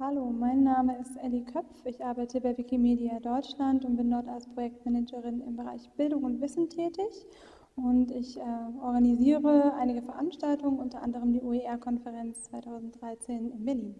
Hallo, mein Name ist Elli Köpf. Ich arbeite bei Wikimedia Deutschland und bin dort als Projektmanagerin im Bereich Bildung und Wissen tätig. Und ich äh, organisiere einige Veranstaltungen, unter anderem die OER-Konferenz 2013 in Berlin.